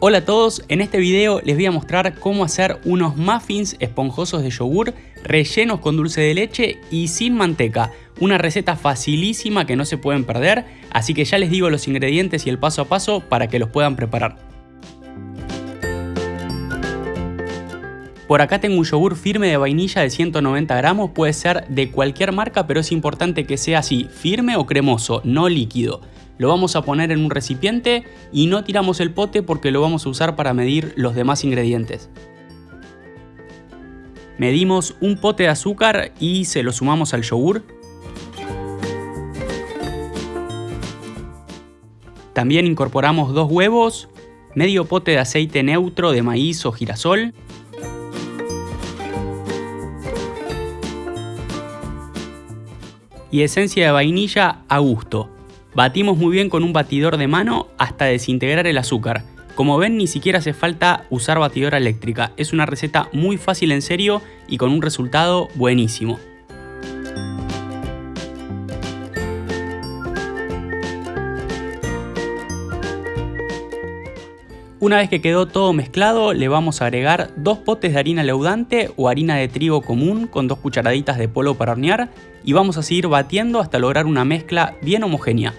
Hola a todos, en este video les voy a mostrar cómo hacer unos muffins esponjosos de yogur rellenos con dulce de leche y sin manteca. Una receta facilísima que no se pueden perder, así que ya les digo los ingredientes y el paso a paso para que los puedan preparar. Por acá tengo un yogur firme de vainilla de 190 gramos, puede ser de cualquier marca, pero es importante que sea así, firme o cremoso, no líquido. Lo vamos a poner en un recipiente y no tiramos el pote porque lo vamos a usar para medir los demás ingredientes. Medimos un pote de azúcar y se lo sumamos al yogur. También incorporamos dos huevos, medio pote de aceite neutro de maíz o girasol, y esencia de vainilla a gusto. Batimos muy bien con un batidor de mano hasta desintegrar el azúcar. Como ven ni siquiera hace falta usar batidora eléctrica, es una receta muy fácil en serio y con un resultado buenísimo. Una vez que quedó todo mezclado, le vamos a agregar dos potes de harina leudante o harina de trigo común con dos cucharaditas de polvo para hornear y vamos a seguir batiendo hasta lograr una mezcla bien homogénea.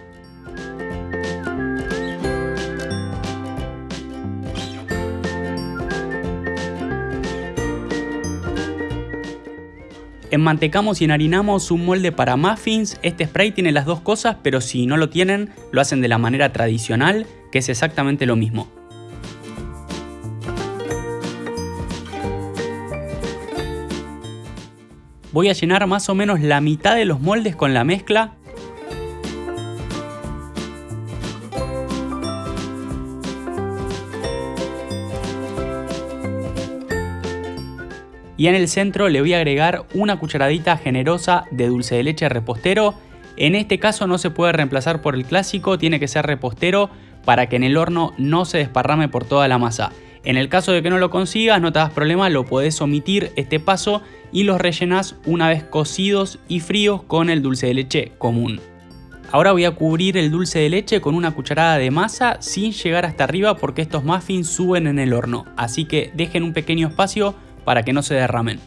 Enmantecamos y enharinamos un molde para muffins. Este spray tiene las dos cosas, pero si no lo tienen, lo hacen de la manera tradicional, que es exactamente lo mismo. Voy a llenar más o menos la mitad de los moldes con la mezcla y en el centro le voy a agregar una cucharadita generosa de dulce de leche repostero. En este caso no se puede reemplazar por el clásico, tiene que ser repostero para que en el horno no se desparrame por toda la masa. En el caso de que no lo consigas, no te das problema, lo podés omitir este paso y los rellenas una vez cocidos y fríos con el dulce de leche común. Ahora voy a cubrir el dulce de leche con una cucharada de masa sin llegar hasta arriba porque estos muffins suben en el horno, así que dejen un pequeño espacio para que no se derramen.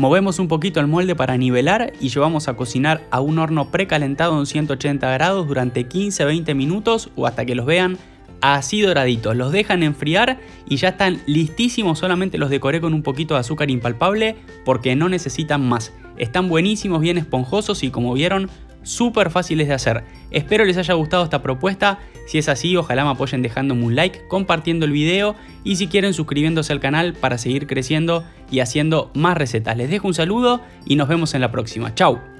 Movemos un poquito el molde para nivelar y llevamos a cocinar a un horno precalentado en 180 grados durante 15-20 minutos o hasta que los vean así doraditos. Los dejan enfriar y ya están listísimos, solamente los decoré con un poquito de azúcar impalpable porque no necesitan más. Están buenísimos, bien esponjosos y como vieron súper fáciles de hacer. Espero les haya gustado esta propuesta, si es así ojalá me apoyen dejándome un like, compartiendo el video y si quieren suscribiéndose al canal para seguir creciendo y haciendo más recetas. Les dejo un saludo y nos vemos en la próxima. Chao.